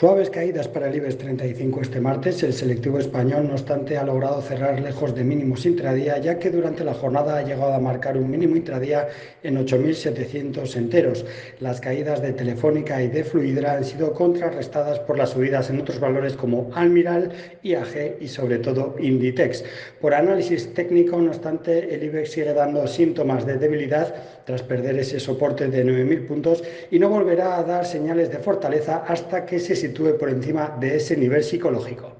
Suaves caídas para el IBEX 35 este martes. El selectivo español, no obstante, ha logrado cerrar lejos de mínimos intradía, ya que durante la jornada ha llegado a marcar un mínimo intradía en 8.700 enteros. Las caídas de Telefónica y de Fluidra han sido contrarrestadas por las subidas en otros valores como Almiral, IAG y sobre todo Inditex. Por análisis técnico, no obstante, el IBEX sigue dando síntomas de debilidad tras perder ese soporte de 9.000 puntos y no volverá a dar señales de fortaleza hasta que se sitúe por encima de ese nivel psicológico.